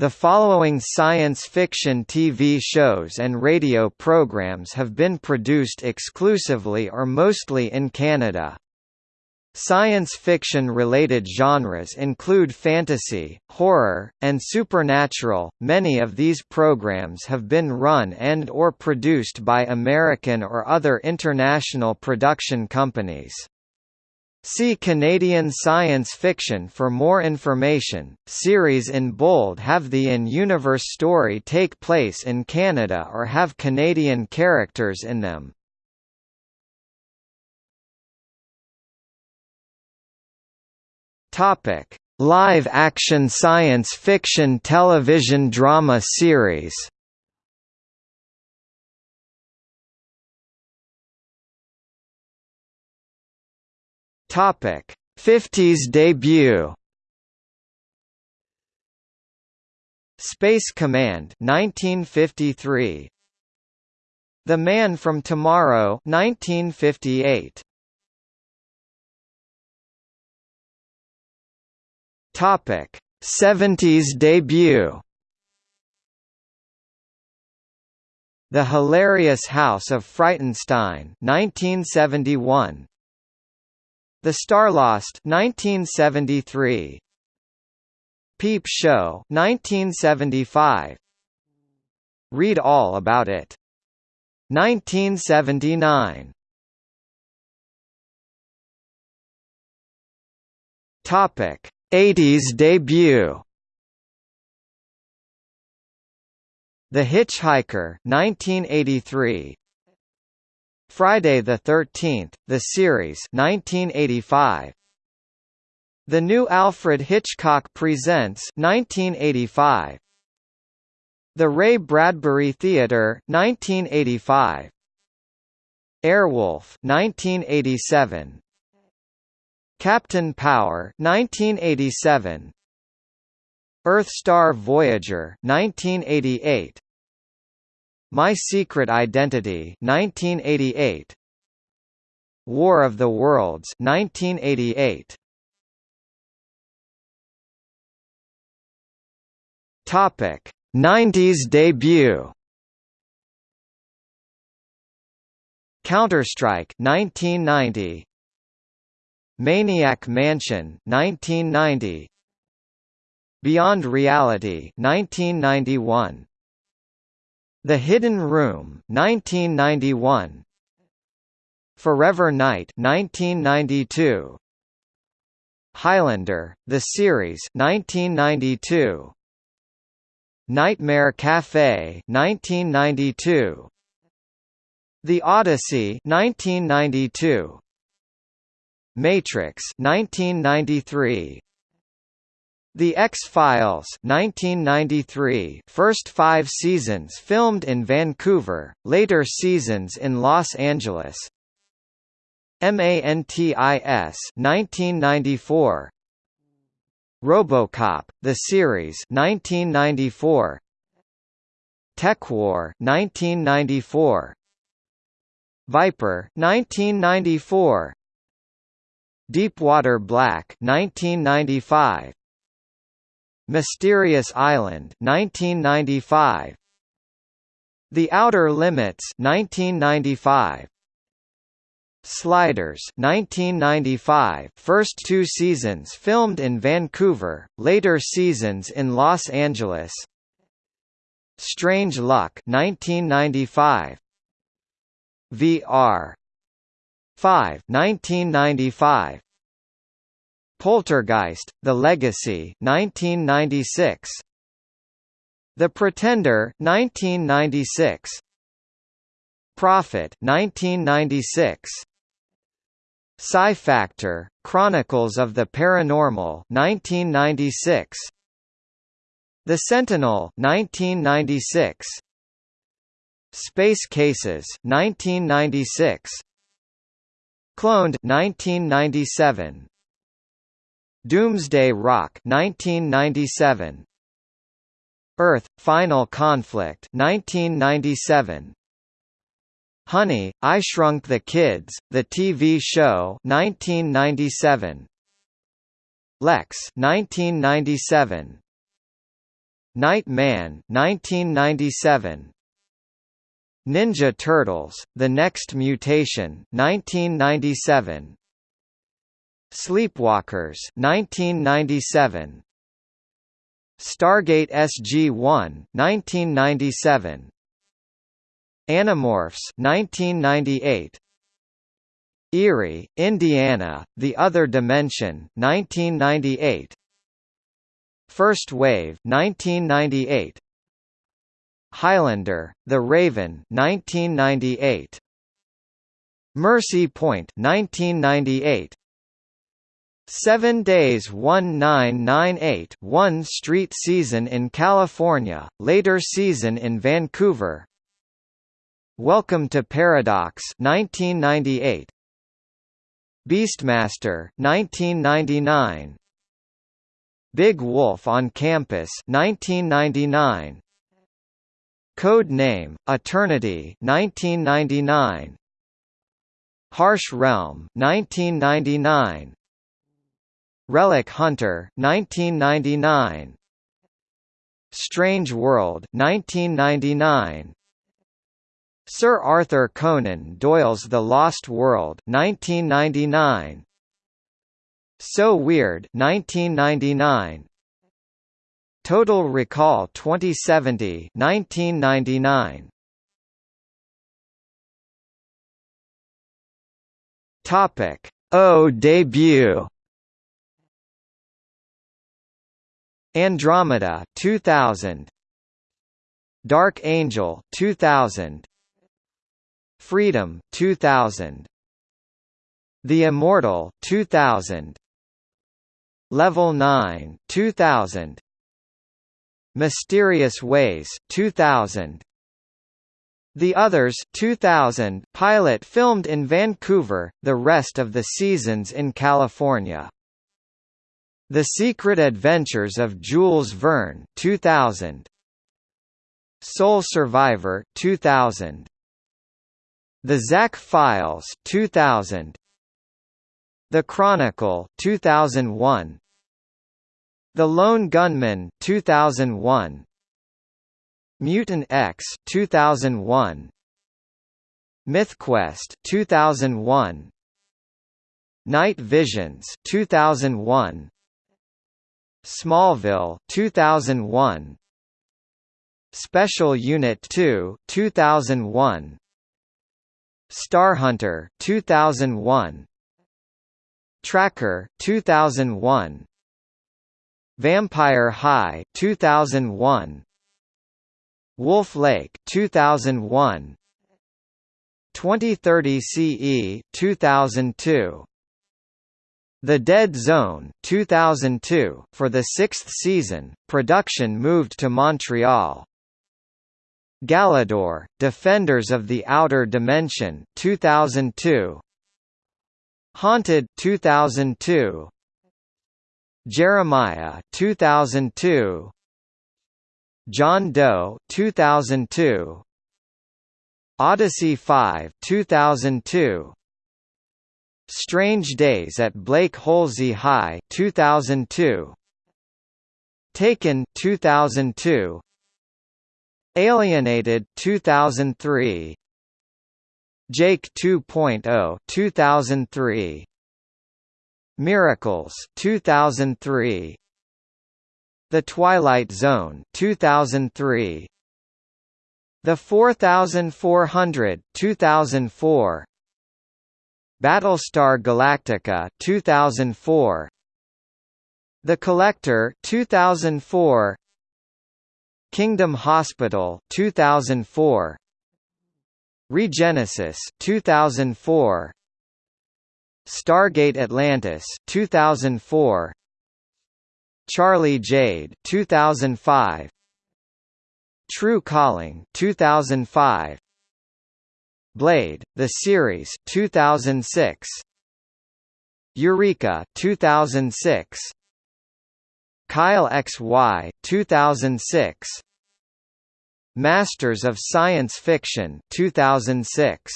The following science fiction TV shows and radio programs have been produced exclusively or mostly in Canada. Science fiction-related genres include fantasy, horror, and supernatural. Many of these programs have been run and or produced by American or other international production companies. See Canadian science fiction for more information. Series in bold have the in-universe story take place in Canada or have Canadian characters in them. Topic: Live action science fiction television drama series. Topic: 50s debut. Space Command 1953 The Man from Tomorrow 1958 Topic: 70s debut. The Hilarious House of Frightenstein 1971. The Starlost 1973. Peep Show 1975. Read all about it. 1979. Topic 80s debut The Hitchhiker 1983 Friday the 13th the series 1985 The New Alfred Hitchcock Presents 1985 The Ray Bradbury Theatre 1985 Airwolf 1987 Captain Power 1987 Earth-Star Voyager 1988 My Secret Identity 1988 War of the Worlds 1988 Topic. 90s debut. Counter-Strike 1990 Maniac Mansion 1990 Beyond Reality 1991 The Hidden Room 1991 Forever Knight 1992 Highlander the series 1992 Nightmare Cafe 1992 The Odyssey 1992 Matrix 1993 The X-Files 1993 first 5 seasons filmed in Vancouver later seasons in Los Angeles. MANTIS 1994 RoboCop the series 1994 TekWar 1994 Viper 1994 Deepwater Black 1995 Mysterious Island 1995 The Outer Limits 1995 Sliders 1995 first two seasons filmed in Vancouver, later seasons in Los Angeles. Strange Luck 1995 VR 5 1995 Poltergeist The Legacy 1996 The Pretender 1996 Prophet 1996 Psi Factor Chronicles of the Paranormal 1996 The Sentinel 1996 Space Cases 1996 Cloned 1997 Doomsday Rock 1997 Earth Final Conflict 1997 Honey, I Shrunk the Kids, the TV show 1997 Lexx 1997 Night Man 1997 Ninja Turtles The Next Mutation 1997 Sleepwalkers 1997 Stargate SG-1 1997 Animorphs 1998 Erie, Indiana, The Other Dimension 1998 First Wave 1998 Highlander, The Raven 1998 Mercy Point 1998 Seven Days 1998 one street season in California, later season in Vancouver. Welcome to Paradox 1998 Beastmaster 1999 Big Wolf on Campus 1999 Code Name Eternity 1999 Harsh Realm 1999 Relic Hunter 1999 Strange World 1999 Sir Arthur Conan Doyle's The Lost World 1999 So Weird 1999 Total Recall 2070 1999 Topic. O debut Andromeda 2000 Dark Angel 2000 Freedom 2000 The Immortal 2000 Level 9 2000 Mysterious Ways 2000 The Others 2000 pilot filmed in Vancouver, the rest of the seasons in California the Secret Adventures of Jules Verne 2000 Sole Survivor 2000 The Zack Files 2000 The Chronicle 2001 The Lone Gunmen 2001 Mutant X 2001 MythQuest 2001 Night Visions 2001 Smallville 2001 Special Unit 2 2001 Starhunter 2001 Tracker 2001 Vampire High 2001 Wolf Lake 2001 2030 CE 2002 the Dead Zone 2002, for the sixth season, production moved to Montreal. Galidor, Defenders of the Outer Dimension 2002. Haunted 2002. Jeremiah 2002. John Doe 2002. Odyssey 5 2002. Strange Days at Blake Holsey High 2002 Taken 2002 Alienated 2003 Jake 2.0 2003 Miracles 2003 The Twilight Zone 2003 The 4400 2004 Battlestar Galactica 2004 The Collector 2004 Kingdom Hospital 2004 Regenesis 2004 Stargate Atlantis 2004 Charlie Jade 2005 True Calling 2005 Blade, the series 2006. Eureka 2006. Kyle XY 2006. Masters of Science Fiction 2006.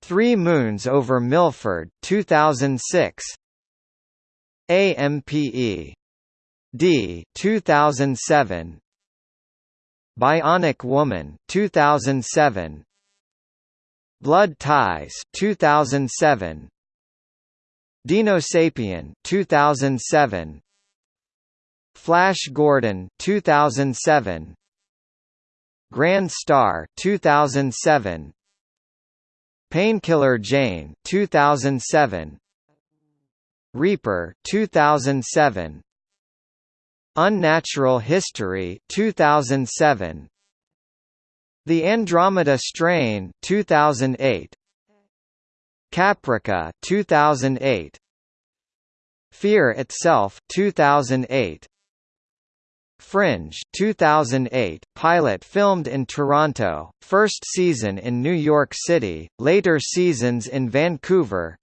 Three Moons over Milford 2006. AMPE D 2007 Bionic Woman 2007 Blood Ties 2007 Dinosapien 2007 Flash Gordon 2007 Grand Star 2007 Painkiller Jane 2007 Reaper 2007 Unnatural History 2007 The Andromeda Strain 2008 Caprica 2008 Fear Itself 2008 Fringe 2008 pilot filmed in Toronto, first season in New York City, later seasons in Vancouver.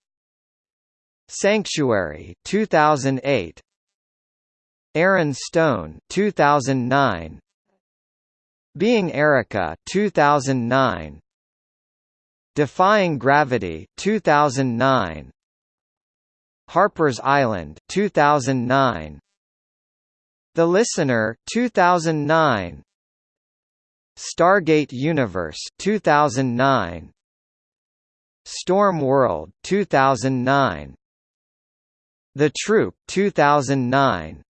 Sanctuary 2008 Aaron Stone 2009 Being Erica 2009 Defying Gravity 2009 Harper's Island 2009 The Listener 2009 Stargate Universe 2009 Storm World 2009 The Troop 2009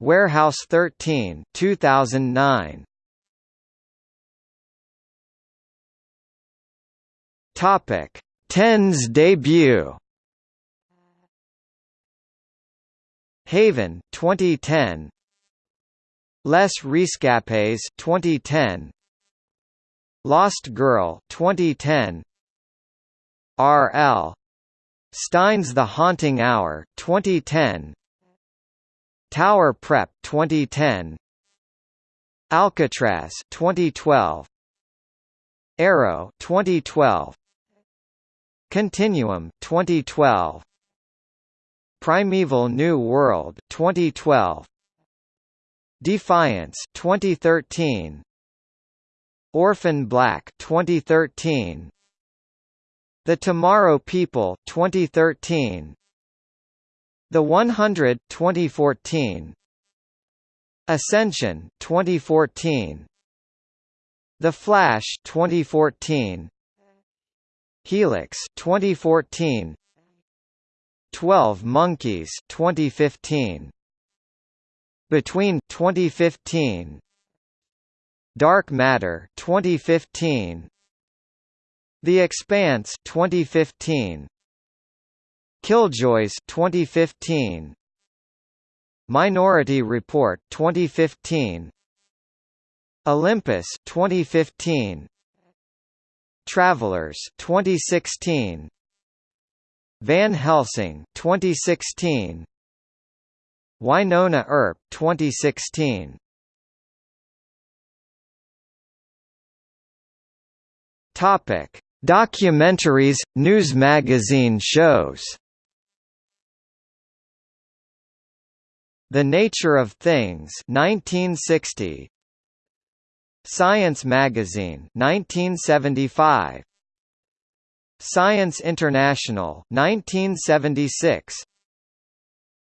Warehouse 13 2009 Topic: Tens debut. Haven 2010. Les Rescapés 2010. Lost Girl 2010. R.L. Stine's The Haunting Hour 2010. Tower Prep 2010. Alcatraz 2012. Arrow 2012. Continuum 2012 Primeval New World 2012 Defiance 2013 Orphan Black 2013 The Tomorrow People 2013 The 100 2014 Ascension 2014 The Flash 2014 Helix 2014 12 Monkeys 2015 Between 2015 Dark Matter 2015 The Expanse 2015 Killjoys 2015 Minority Report 2015 Olympus 2015 Travelers 2016 Van Helsing 2016 Wynonna Earp 2016 Topic. Documentaries news magazine shows. The Nature of Things 1960 Science Magazine 1975 Science International 1976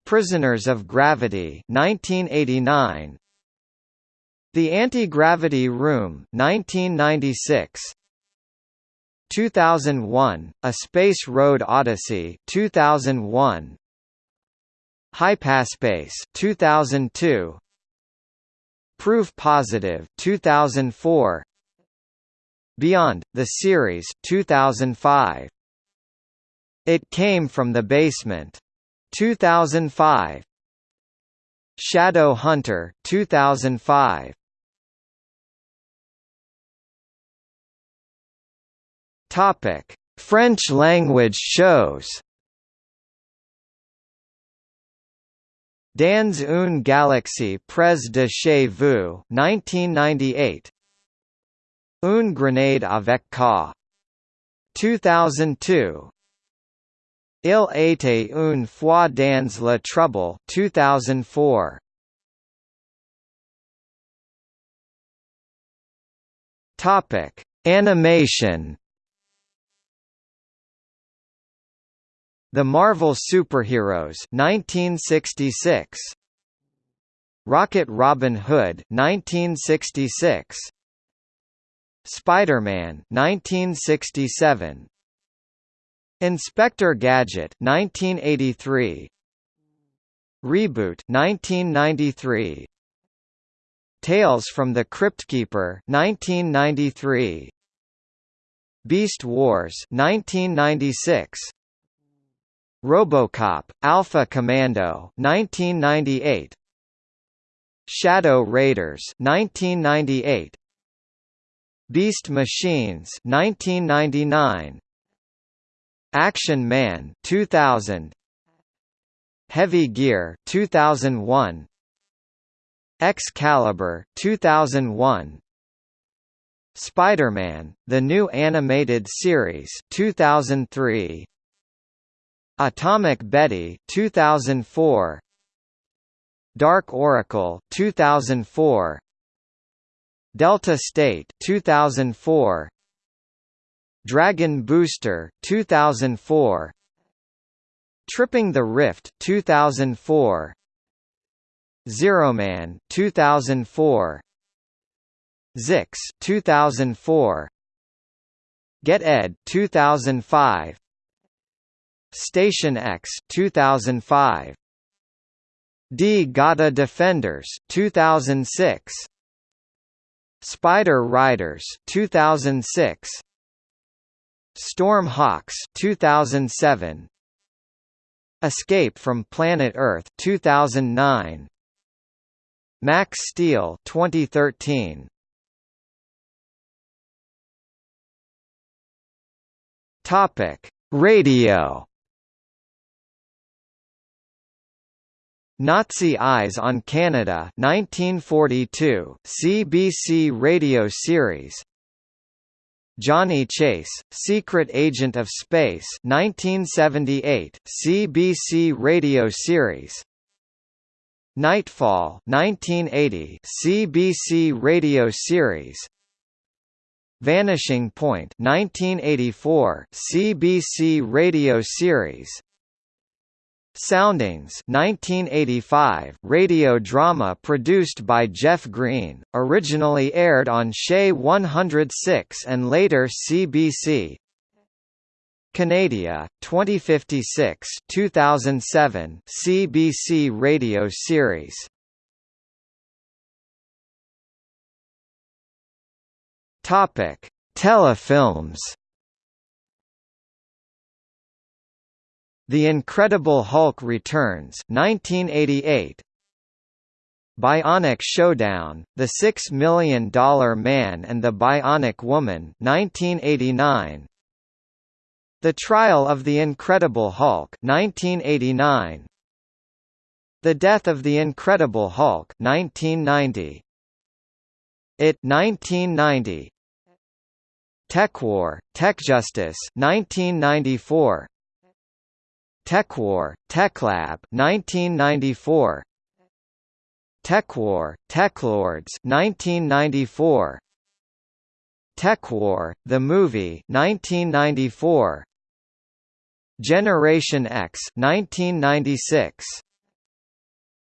Prisoners of Gravity 1989 The Anti-Gravity Room 1996 2001 A Space Road Odyssey 2001 Hypaspace 2002 Proof Positive 2004 Beyond the series 2005 It Came from the Basement 2005 Shadow Hunter 2005 Topic. French language shows Dans une galaxie près de chez vous 1998 Une grenade avec ça 2002 Il était une fois dans le trouble 2004 Topic. Animation The Marvel Superheroes 1966 Rocket Robin Hood 1966 Spider-Man 1967 Inspector Gadget 1983 Reboot 1993 Tales from the Cryptkeeper 1993 Beast Wars 1996 RoboCop Alpha Commando 1998 Shadow Raiders 1998 Beast Machines 1999 Action Man 2000 Heavy Gear 2001 Excalibur 2001 Spider-Man: The New Animated Series 2003 Atomic Betty 2004 Dark Oracle 2004 Delta State 2004 Dragon Booster 2004 Tripping the Rift 2004 Zeroman 2004 Zixx 2004 Get Ed 2005 Station X 2005 Di-Gata Defenders 2006 Spider Riders 2006 Storm Hawks 2007 Escape from Planet Earth 2009 Max Steel 2013 Topic Radio Nazi Eyes on Canada 1942 CBC radio series. Johnny Chase Secret Agent of Space 1978 CBC radio series. Nightfall 1980 CBC radio series. Vanishing Point 1984 CBC radio series Soundings 1985 radio drama produced by Jeff Green, originally aired on CHEZ 106 and later CBC. Canadia, 2056 2007 CBC radio series. Topic: Telefilms The Incredible Hulk Returns 1988 Bionic Showdown, The Six Million Dollar Man and the Bionic Woman 1989 The Trial of the Incredible Hulk 1989 The Death of the Incredible Hulk 1990 It 1990 TekWar, TekJustice 1994 TekWar, TekLab 1994 TekWar, TekLords 1994 TekWar, the movie 1994 Generation X 1996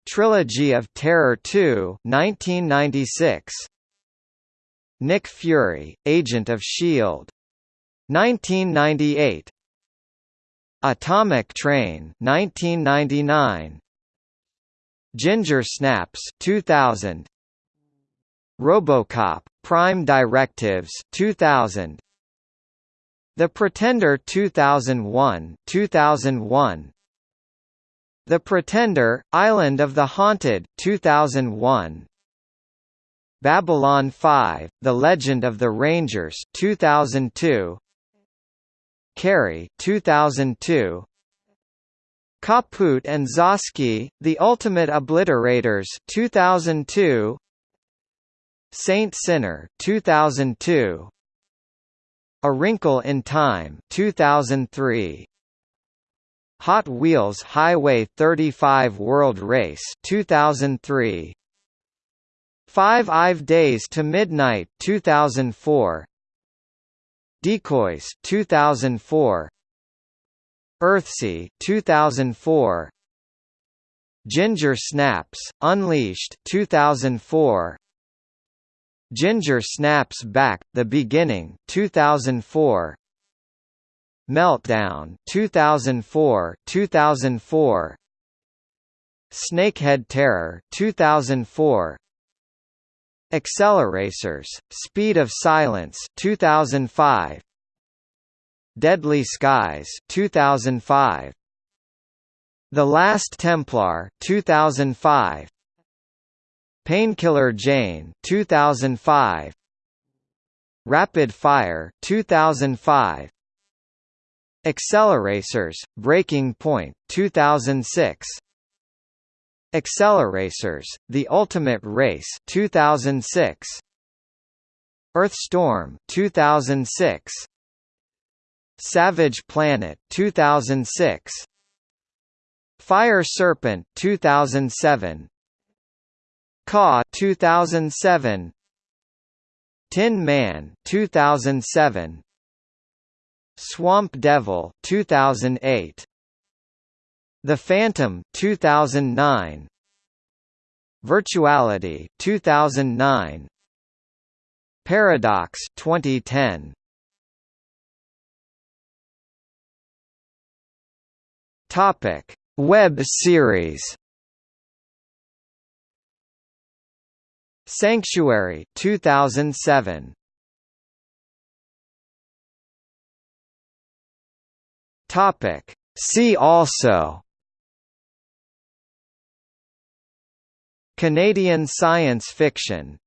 Trilogy of Terror 2 1996 Nick Fury, Agent of S.H.I.E.L.D. 1998 Atomic Train 1999 Ginger Snaps 2000 RoboCop Prime Directives 2000 The Pretender 2001 2001 The Pretender Island of the Haunted 2001 Babylon 5 The Legend of the Rangers 2002 Carrie 2002 Kaput and Zosky, The Ultimate Obliterators 2002 Saint Sinner 2002 A Wrinkle in Time 2003 Hot Wheels Highway 35 World Race 2003 Five Ive Days to Midnight 2004 Decoys 2004 Earthsea 2004 Ginger Snaps, Unleashed 2004 Ginger Snaps Back, The Beginning 2004 Meltdown 2004 2004 Snakehead Terror 2004 Acceleracers Speed of Silence 2005 Deadly Skies 2005 The Last Templar 2005 Painkiller Jane 2005 Rapid Fire 2005 Acceleracers Breaking Point 2006 Acceleracers The Ultimate Race 2006 Earthstorm 2006 Savage Planet 2006 Fire Serpent 2007 Kaw 2007 Tin Man 2007 Swamp Devil 2008 The Phantom 2009 Virtuality 2009 Paradox 2010 Topic: Web series. Sanctuary 2007. Topic: See also Canadian science fiction